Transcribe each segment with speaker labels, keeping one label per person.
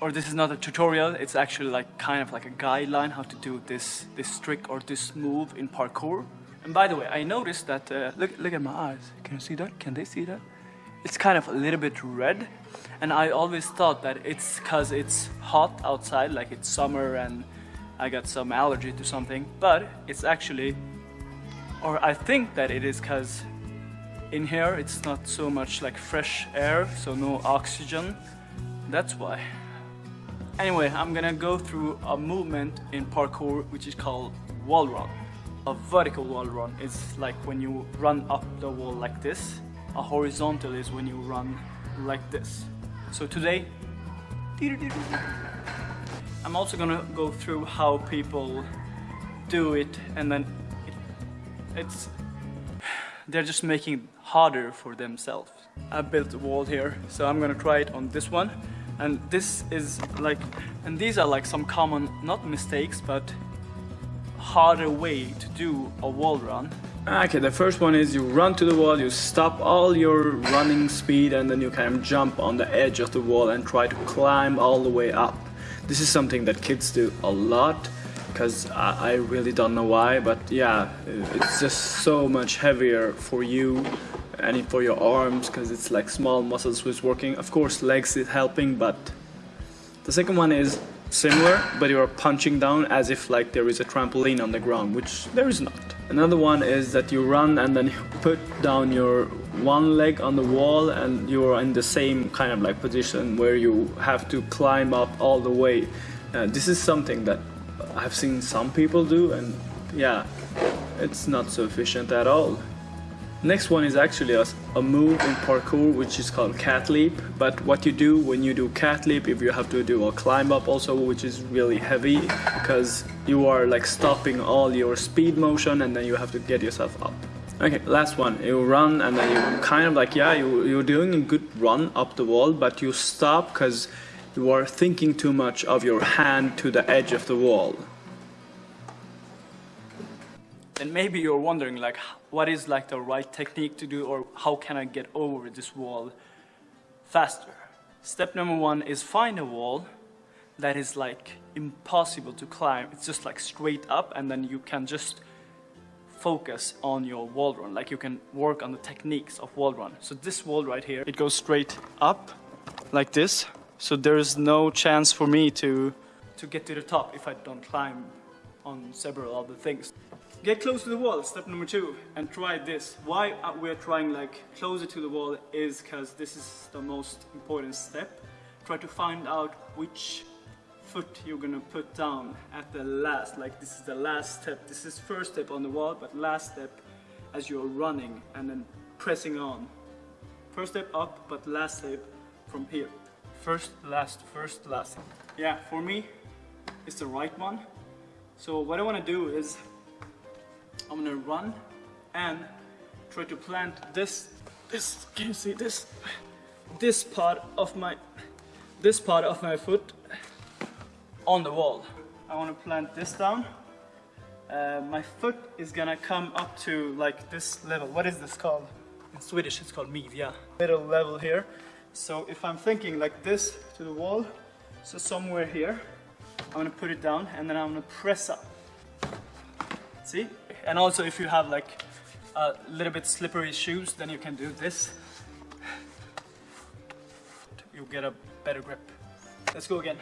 Speaker 1: or this is not a tutorial, it's actually like kind of like a guideline how to do this, this trick or this move in parkour. And by the way, I noticed that, uh, look, look at my eyes. Can you see that? Can they see that? It's kind of a little bit red. And I always thought that it's because it's hot outside, like it's summer and I got some allergy to something. But it's actually, or I think that it is because in here it's not so much like fresh air, so no oxygen. That's why. Anyway, I'm gonna go through a movement in parkour which is called wall run. A vertical wall run is like when you run up the wall like this. A horizontal is when you run like this. So today, I'm also gonna go through how people do it and then it, it's they're just making it harder for themselves. I built a wall here, so I'm gonna try it on this one. And this is like, and these are like some common, not mistakes, but harder way to do a wall run. Ah, okay, the first one is you run to the wall, you stop all your running speed and then you kind of jump on the edge of the wall and try to climb all the way up. This is something that kids do a lot because I, I really don't know why, but yeah, it's just so much heavier for you and for your arms because it's like small muscles which working. Of course, legs is helping, but the second one is similar, but you are punching down as if like there is a trampoline on the ground, which there is not. Another one is that you run and then you put down your one leg on the wall and you're in the same kind of like position where you have to climb up all the way. Uh, this is something that I've seen some people do and yeah, it's not so efficient at all. Next one is actually a, a, move in parkour which is called cat leap but what you do when you do cat leap if you have to do a climb up also which is really heavy because you are like stopping all your speed motion and then you have to get yourself up. Okay, last one. You run and then you kind of like, yeah, you, you're doing a good run up the wall but you stop because you are thinking too much of your hand to the edge of the wall. And maybe you're wondering like, what is like the right technique to do or how can I get over this wall faster? Step number one is find a wall that is like impossible to climb. It's just like straight up and then you can just focus on your wall run. Like you can work on the techniques of wall run. So this wall right here, it goes straight up like this. So there is no chance for me to, to get to the top if I don't climb on several other things. Get close to the wall, step number two, and try this. Why we're trying like closer to the wall is because this is the most important step. Try to find out which foot you're gonna put down at the last, like this is the last step. This is first step on the wall, but last step as you're running and then pressing on. First step up, but last step from here. First, last, first, last. Yeah, for me, it's the right one. So what I wanna do is I'm gonna run and try to plant this, this, can you see this? This part of my, this part of my foot on the wall. I wanna plant this down. Uh, my foot is gonna come up to like this level. What is this called? In Swedish it's called midja. Middle level here. So if I'm thinking like this to the wall, so somewhere here, I'm gonna put it down and then I'm gonna press up. See? And also if you have like a little bit slippery shoes, then you can do this. You'll get a better grip. Let's go again.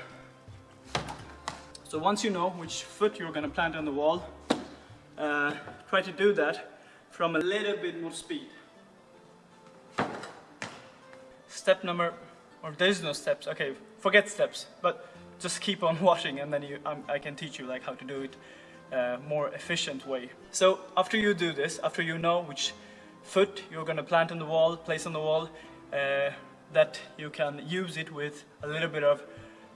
Speaker 1: So once you know which foot you're gonna plant on the wall, uh, try to do that from a little bit more speed. Step number, or there's no steps, okay, forget steps, but just keep on watching and then you, um, I can teach you like how to do it uh, more efficient way. So after you do this, after you know which foot you're going to plant on the wall, place on the wall, uh, that you can use it with a little bit of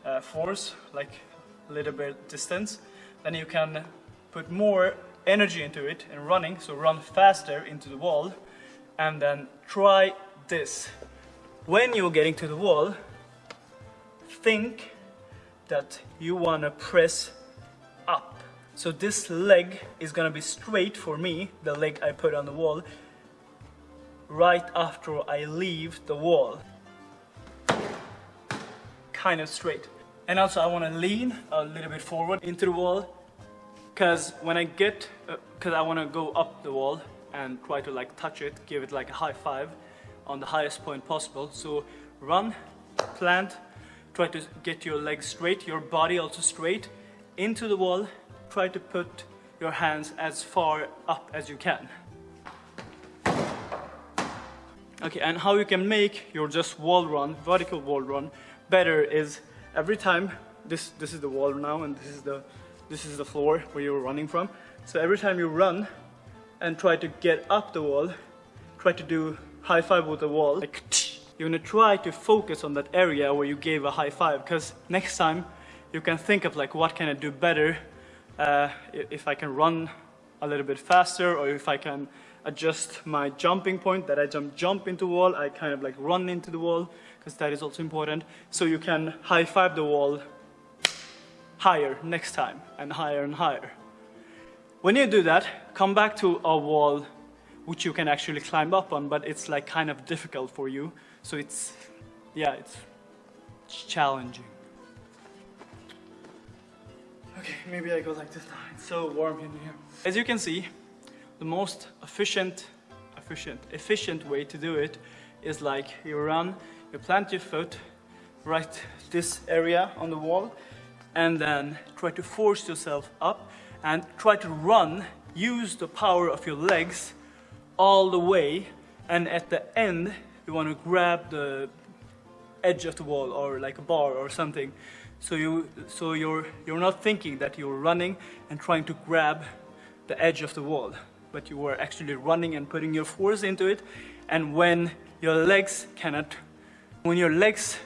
Speaker 1: uh, force, like a little bit distance, then you can put more energy into it and running, so run faster into the wall, and then try this. When you're getting to the wall, think that you want to press so this leg is gonna be straight for me, the leg I put on the wall, right after I leave the wall. Kind of straight. And also I want to lean a little bit forward into the wall because when I get, because uh, I want to go up the wall and try to like touch it, give it like a high five on the highest point possible. So run, plant, try to get your legs straight, your body also straight into the wall. Try to put your hands as far up as you can. Okay, and how you can make your just wall run, vertical wall run, better is every time, this, this is the wall now and this is the, this is the floor where you're running from. So every time you run and try to get up the wall, try to do high five with the wall, like you're gonna try to focus on that area where you gave a high five because next time you can think of like what can I do better uh, if I can run a little bit faster or if I can adjust my jumping point that I jump jump into wall I kind of like run into the wall because that is also important. So you can high five the wall higher next time and higher and higher. When you do that come back to a wall which you can actually climb up on but it's like kind of difficult for you. So it's yeah it's challenging Okay, maybe I go like this now. It's so warm in here. As you can see, the most efficient, efficient, efficient way to do it is like you run, you plant your foot right this area on the wall and then try to force yourself up and try to run, use the power of your legs all the way and at the end you want to grab the edge of the wall or like a bar or something so, you, so you're, you're not thinking that you're running and trying to grab the edge of the wall, but you are actually running and putting your force into it. And when your legs cannot, when your legs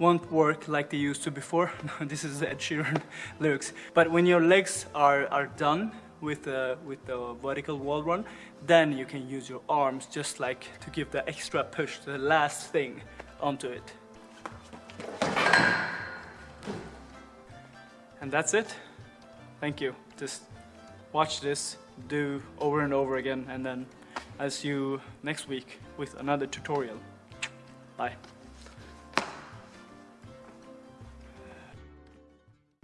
Speaker 1: won't work like they used to before, this is Ed Sheeran lyrics, but when your legs are, are done with the, with the vertical wall run, then you can use your arms just like to give the extra push, the last thing onto it. And that's it. Thank you. Just watch this, do over and over again, and then I'll see you next week with another tutorial. Bye.